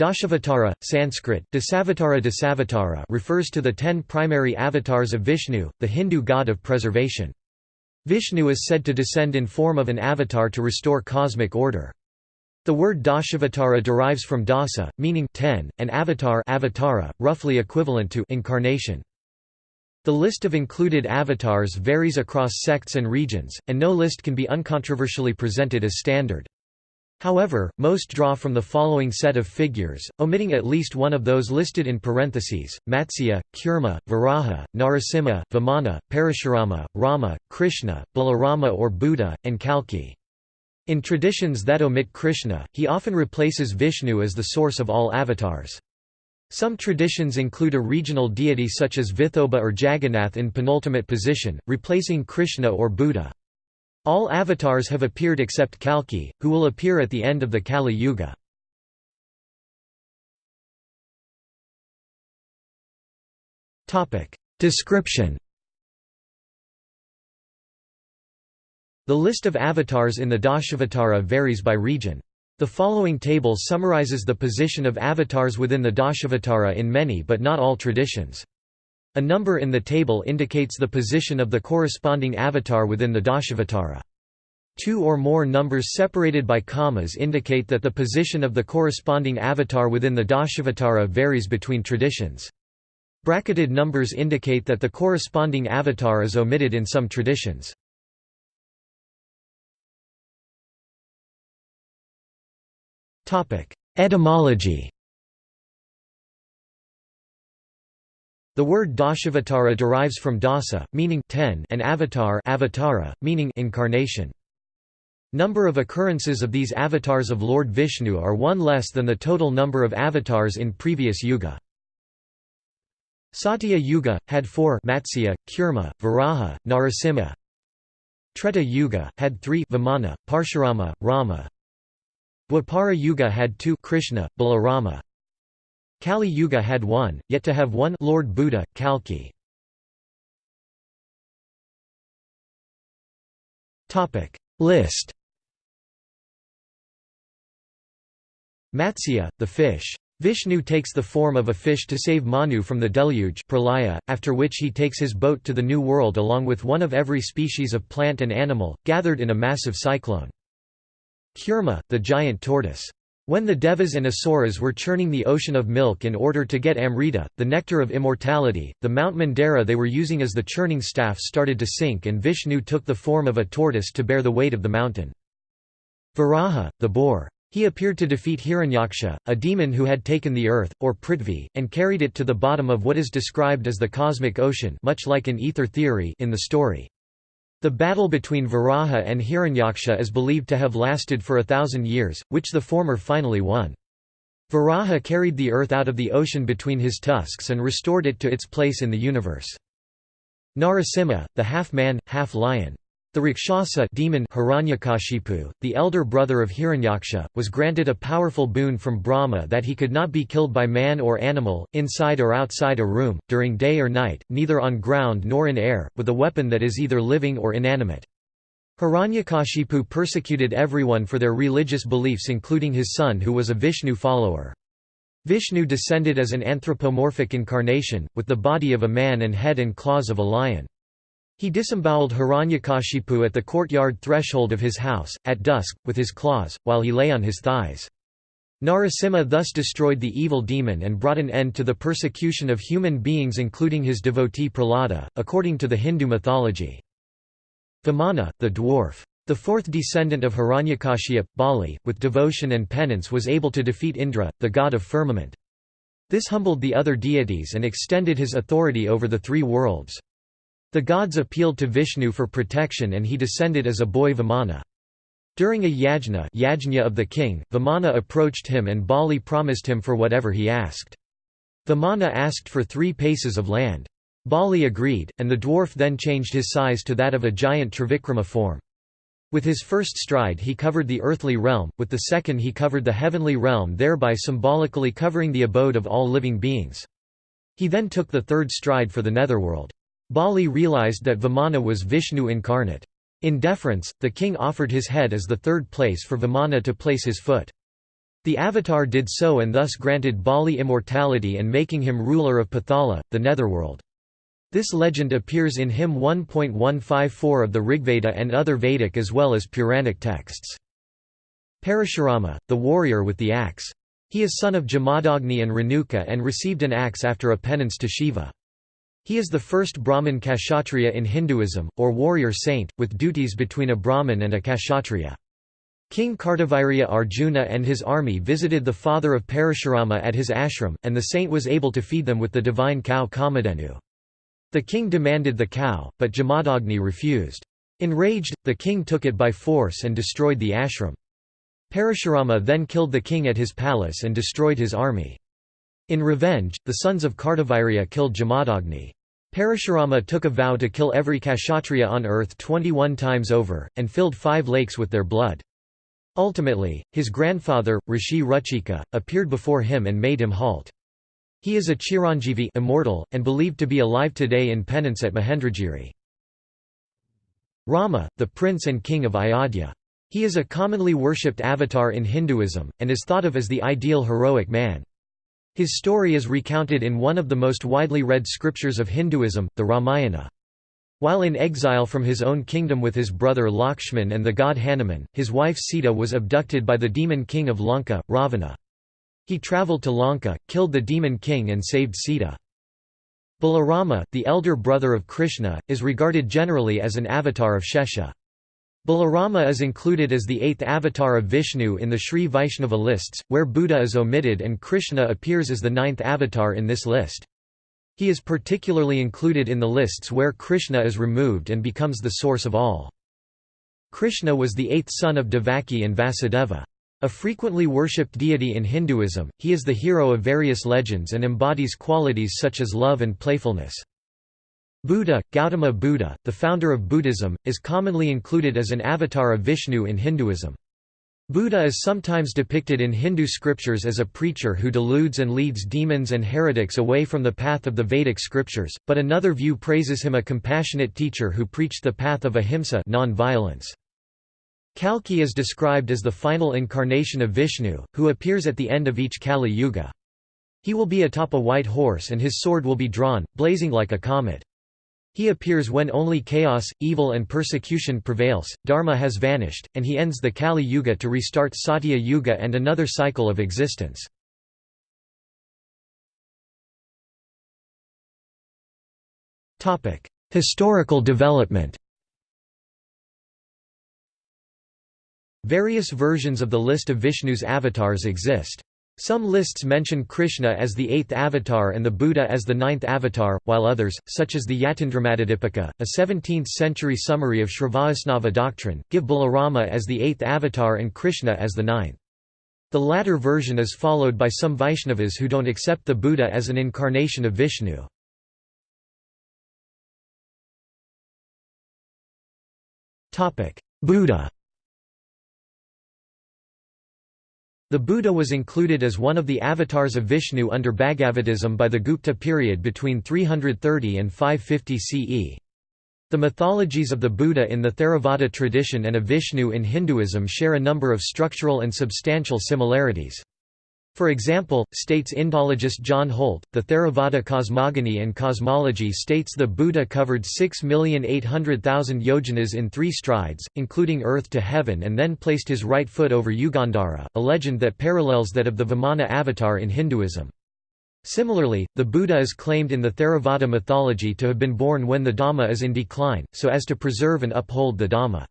Dashavatara, Sanskrit, Dasavatara Dasavatara refers to the ten primary avatars of Vishnu, the Hindu god of preservation. Vishnu is said to descend in form of an avatar to restore cosmic order. The word Dashavatara derives from dasa, meaning ten, and avatar avatara, roughly equivalent to incarnation. The list of included avatars varies across sects and regions, and no list can be uncontroversially presented as standard. However, most draw from the following set of figures, omitting at least one of those listed in parentheses, Matsya, Kurma, Varaha, Narasimha, Vamana, Parashurama, Rama, Krishna, Balarama or Buddha, and Kalki. In traditions that omit Krishna, he often replaces Vishnu as the source of all avatars. Some traditions include a regional deity such as Vithoba or Jagannath in penultimate position, replacing Krishna or Buddha. All avatars have appeared except Kalki, who will appear at the end of the Kali Yuga. Description The list of avatars in the Dashavatara varies by region. The following table summarizes the position of avatars within the Dashavatara in many but not all traditions. A number in the table indicates the position of the corresponding avatar within the Dashavatara. Two or more numbers separated by commas indicate that the position of the corresponding avatar within the Dashavatara varies between traditions. Bracketed numbers indicate that the corresponding avatar is omitted in some traditions. Etymology The word Dashavatara derives from dasa, meaning ten, and avatar avatara, meaning incarnation. Number of occurrences of these avatars of Lord Vishnu are one less than the total number of avatars in previous yuga. Satya Yuga, had four Matsya, Kurma, Varaha, Narasimha. Treta Yuga, had three Vamana, Parshurama, Rama. Dwapara Yuga had two Krishna, Balarama. Kali Yuga had one, yet to have one Lord Buddha, Kalki. List Matsya, the fish. Vishnu takes the form of a fish to save Manu from the deluge pralaya, after which he takes his boat to the New World along with one of every species of plant and animal, gathered in a massive cyclone. Kurma, the giant tortoise. When the Devas and Asuras were churning the ocean of milk in order to get Amrita, the nectar of immortality, the Mount Mandara they were using as the churning staff started to sink and Vishnu took the form of a tortoise to bear the weight of the mountain. Varaha, the boar. He appeared to defeat Hiranyaksha, a demon who had taken the earth, or Prithvi, and carried it to the bottom of what is described as the cosmic ocean much like an ether theory in the story. The battle between Varaha and Hiranyaksha is believed to have lasted for a thousand years, which the former finally won. Varaha carried the earth out of the ocean between his tusks and restored it to its place in the universe. Narasimha, the half-man, half-lion. The Rakshasa demon Hiranyakashipu, the elder brother of Hiranyaksha, was granted a powerful boon from Brahma that he could not be killed by man or animal, inside or outside a room, during day or night, neither on ground nor in air, with a weapon that is either living or inanimate. Hiranyakashipu persecuted everyone for their religious beliefs including his son who was a Vishnu follower. Vishnu descended as an anthropomorphic incarnation, with the body of a man and head and claws of a lion. He disemboweled Hiranyakashipu at the courtyard threshold of his house, at dusk, with his claws, while he lay on his thighs. Narasimha thus destroyed the evil demon and brought an end to the persecution of human beings including his devotee Prahlada, according to the Hindu mythology. Vamana, the dwarf. The fourth descendant of Hiranyakashipu, Bali, with devotion and penance was able to defeat Indra, the god of firmament. This humbled the other deities and extended his authority over the three worlds. The gods appealed to Vishnu for protection and he descended as a boy Vamana. During a yajna, yajna of the king, Vamana approached him and Bali promised him for whatever he asked. Vamana asked for three paces of land. Bali agreed, and the dwarf then changed his size to that of a giant Trivikrama form. With his first stride he covered the earthly realm, with the second he covered the heavenly realm thereby symbolically covering the abode of all living beings. He then took the third stride for the netherworld. Bali realized that Vamana was Vishnu incarnate. In deference, the king offered his head as the third place for Vamana to place his foot. The Avatar did so and thus granted Bali immortality and making him ruler of Pathala, the netherworld. This legend appears in hymn 1.154 of the Rigveda and other Vedic as well as Puranic texts. Parashurama, the warrior with the axe. He is son of Jamadagni and Renuka and received an axe after a penance to Shiva. He is the first Brahmin Kshatriya in Hinduism, or warrior saint, with duties between a Brahmin and a Kshatriya. King Kartavirya Arjuna and his army visited the father of Parashurama at his ashram, and the saint was able to feed them with the divine cow Kamadhenu. The king demanded the cow, but Jamadagni refused. Enraged, the king took it by force and destroyed the ashram. Parashurama then killed the king at his palace and destroyed his army. In revenge, the sons of Kartavirya killed Jamadagni. Parashurama took a vow to kill every Kshatriya on earth 21 times over, and filled five lakes with their blood. Ultimately, his grandfather, Rishi Ruchika, appeared before him and made him halt. He is a Chiranjeevi immortal, and believed to be alive today in penance at Mahendragiri. Rama, the prince and king of Ayodhya. He is a commonly worshipped avatar in Hinduism, and is thought of as the ideal heroic man. His story is recounted in one of the most widely read scriptures of Hinduism, the Ramayana. While in exile from his own kingdom with his brother Lakshman and the god Hanuman, his wife Sita was abducted by the demon king of Lanka, Ravana. He travelled to Lanka, killed the demon king and saved Sita. Balarama, the elder brother of Krishna, is regarded generally as an avatar of Shesha. Balarama is included as the eighth avatar of Vishnu in the Sri Vaishnava lists, where Buddha is omitted and Krishna appears as the ninth avatar in this list. He is particularly included in the lists where Krishna is removed and becomes the source of all. Krishna was the eighth son of Devaki and Vasudeva. A frequently worshipped deity in Hinduism, he is the hero of various legends and embodies qualities such as love and playfulness. Buddha, Gautama Buddha, the founder of Buddhism, is commonly included as an avatar of Vishnu in Hinduism. Buddha is sometimes depicted in Hindu scriptures as a preacher who deludes and leads demons and heretics away from the path of the Vedic scriptures, but another view praises him a compassionate teacher who preached the path of ahimsa non-violence. Kalki is described as the final incarnation of Vishnu, who appears at the end of each Kali Yuga. He will be atop a white horse and his sword will be drawn, blazing like a comet. He appears when only chaos, evil and persecution prevails, dharma has vanished, and he ends the Kali Yuga to restart Satya Yuga and another cycle of existence. Historical development Various versions of the list of Vishnu's avatars exist. Some lists mention Krishna as the eighth avatar and the Buddha as the ninth avatar, while others, such as the Yatindramatadipika, a 17th-century summary of Sri Vaishnava doctrine, give Balarama as the eighth avatar and Krishna as the ninth. The latter version is followed by some Vaishnavas who don't accept the Buddha as an incarnation of Vishnu. Buddha The Buddha was included as one of the avatars of Vishnu under Bhagavatism by the Gupta period between 330 and 550 CE. The mythologies of the Buddha in the Theravada tradition and of Vishnu in Hinduism share a number of structural and substantial similarities. For example, states Indologist John Holt, the Theravada cosmogony and cosmology states the Buddha covered 6,800,000 yojanas in three strides, including earth to heaven and then placed his right foot over Yugandhara, a legend that parallels that of the Vamana avatar in Hinduism. Similarly, the Buddha is claimed in the Theravada mythology to have been born when the Dhamma is in decline, so as to preserve and uphold the Dhamma.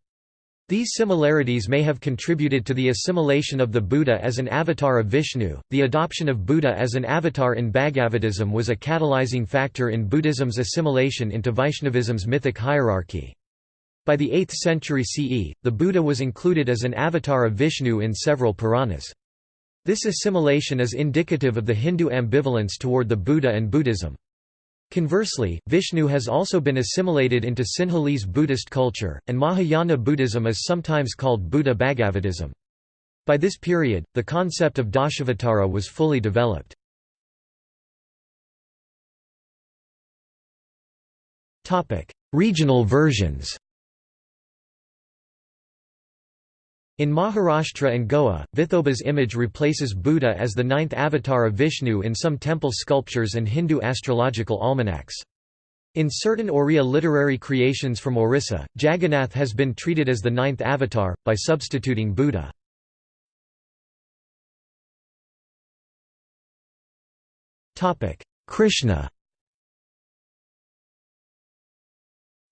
These similarities may have contributed to the assimilation of the Buddha as an avatar of Vishnu. The adoption of Buddha as an avatar in Bhagavatism was a catalyzing factor in Buddhism's assimilation into Vaishnavism's mythic hierarchy. By the 8th century CE, the Buddha was included as an avatar of Vishnu in several Puranas. This assimilation is indicative of the Hindu ambivalence toward the Buddha and Buddhism. Conversely, Vishnu has also been assimilated into Sinhalese Buddhist culture, and Mahayana Buddhism is sometimes called Buddha Bhagavatism. By this period, the concept of Dashavatara was fully developed. Regional versions In Maharashtra and Goa, Vithoba's image replaces Buddha as the ninth avatar of Vishnu in some temple sculptures and Hindu astrological almanacs. In certain Oriya literary creations from Orissa, Jagannath has been treated as the ninth avatar, by substituting Buddha. Krishna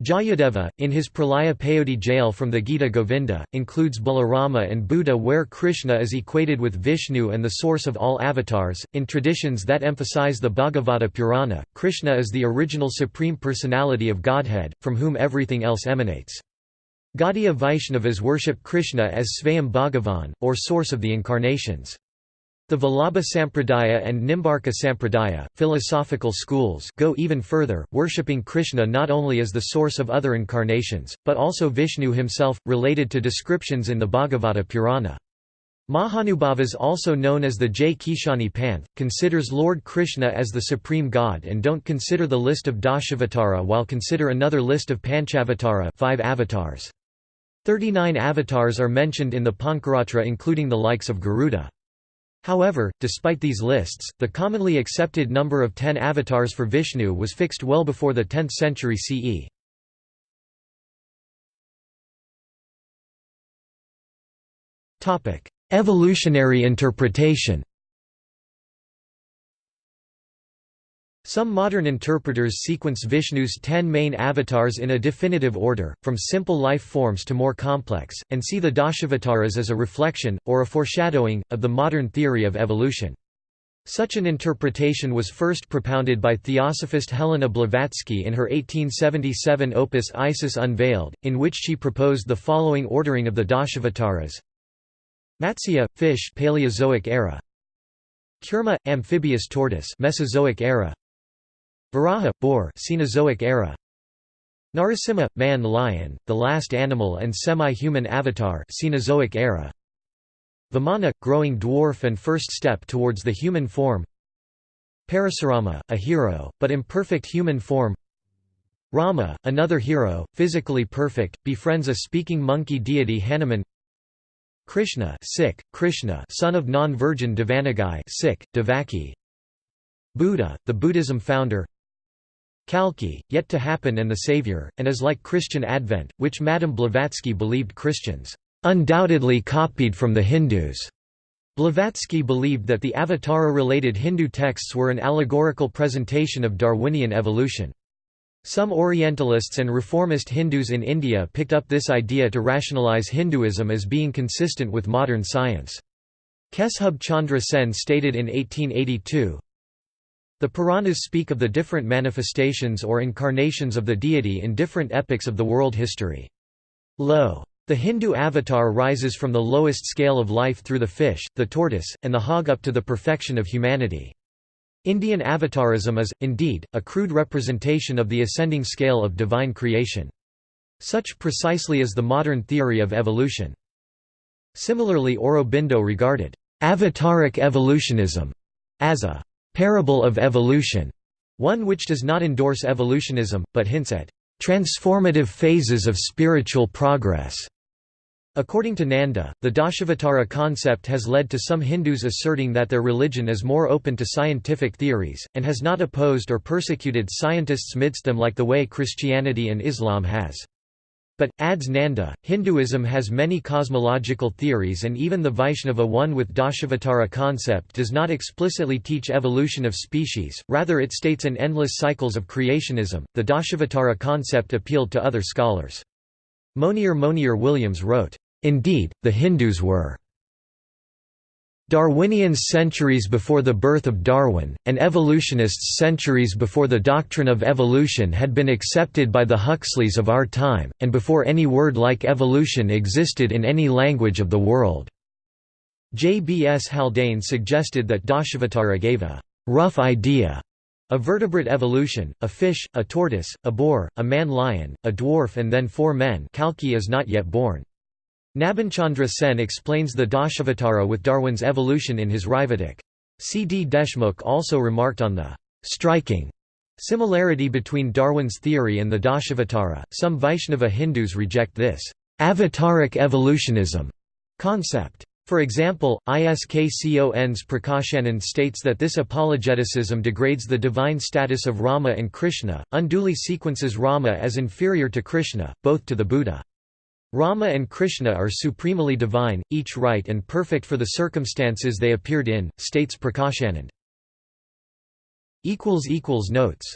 Jayadeva, in his Pralaya Payodhi Jale from the Gita Govinda, includes Balarama and Buddha where Krishna is equated with Vishnu and the source of all avatars. In traditions that emphasize the Bhagavata Purana, Krishna is the original supreme personality of Godhead, from whom everything else emanates. Gaudiya Vaishnavas worship Krishna as Svayam Bhagavan, or source of the incarnations. The Vallabha Sampradaya and Nimbarka Sampradaya, philosophical schools go even further, worshipping Krishna not only as the source of other incarnations, but also Vishnu himself, related to descriptions in the Bhagavata Purana. Mahanubhavas also known as the Jai Krishni Panth, considers Lord Krishna as the supreme god and don't consider the list of Dashavatara while consider another list of Panchavatara five avatars. Thirty-nine avatars are mentioned in the Pancaratra including the likes of Garuda. However, despite these lists, the commonly accepted number of ten avatars for Vishnu was fixed well before the 10th century CE. Evolutionary interpretation Some modern interpreters sequence Vishnu's ten main avatars in a definitive order, from simple life forms to more complex, and see the Dashavataras as a reflection, or a foreshadowing, of the modern theory of evolution. Such an interpretation was first propounded by theosophist Helena Blavatsky in her 1877 opus Isis Unveiled, in which she proposed the following ordering of the Dashavataras Matsya, fish Paleozoic era. Kurma, amphibious tortoise Mesozoic era Varaha, boar Cenozoic era. Narasimha, man-lion, the last animal and semi-human avatar Cenozoic era. Vamana, growing dwarf and first step towards the human form. Parasurama, a hero, but imperfect human form. Rama, another hero, physically perfect, befriends a speaking monkey deity Hanuman. Krishna, Sikh, Krishna, son of non-virgin Devanagui, Sikh, Devaki. Buddha, the Buddhism founder. Kalki, yet to happen and the Savior, and is like Christian Advent, which Madame Blavatsky believed Christians undoubtedly copied from the Hindus. Blavatsky believed that the Avatara-related Hindu texts were an allegorical presentation of Darwinian evolution. Some Orientalists and reformist Hindus in India picked up this idea to rationalize Hinduism as being consistent with modern science. Keshub Chandra Sen stated in 1882, the Puranas speak of the different manifestations or incarnations of the deity in different epochs of the world history. Lo! The Hindu avatar rises from the lowest scale of life through the fish, the tortoise, and the hog up to the perfection of humanity. Indian avatarism is, indeed, a crude representation of the ascending scale of divine creation. Such precisely is the modern theory of evolution. Similarly Aurobindo regarded avataric evolutionism as a parable of evolution, one which does not endorse evolutionism, but hints at transformative phases of spiritual progress. According to Nanda, the Dashavatara concept has led to some Hindus asserting that their religion is more open to scientific theories, and has not opposed or persecuted scientists midst them like the way Christianity and Islam has. But, adds Nanda, Hinduism has many cosmological theories and even the Vaishnava one with Dashavatara concept does not explicitly teach evolution of species, rather it states an endless cycles of creationism. The Dashavatara concept appealed to other scholars. Monier Monier Williams wrote, Indeed, the Hindus were Darwinians centuries before the birth of Darwin, and evolutionists centuries before the doctrine of evolution had been accepted by the Huxleys of our time, and before any word like evolution existed in any language of the world. J. B. S. Haldane suggested that Dashavatara gave a rough idea of vertebrate evolution, a fish, a tortoise, a boar, a man-lion, a dwarf and then four men Kalki is not yet born. Nabinchandra Sen explains the Dashavatara with Darwin's evolution in his Raivatak. C. D. Deshmukh also remarked on the striking similarity between Darwin's theory and the Dashavatara. Some Vaishnava Hindus reject this avataric evolutionism concept. For example, ISKCON's Prakashanand states that this apologeticism degrades the divine status of Rama and Krishna, unduly sequences Rama as inferior to Krishna, both to the Buddha. Rama and Krishna are supremely divine, each right and perfect for the circumstances they appeared in, states Prakashanand. Notes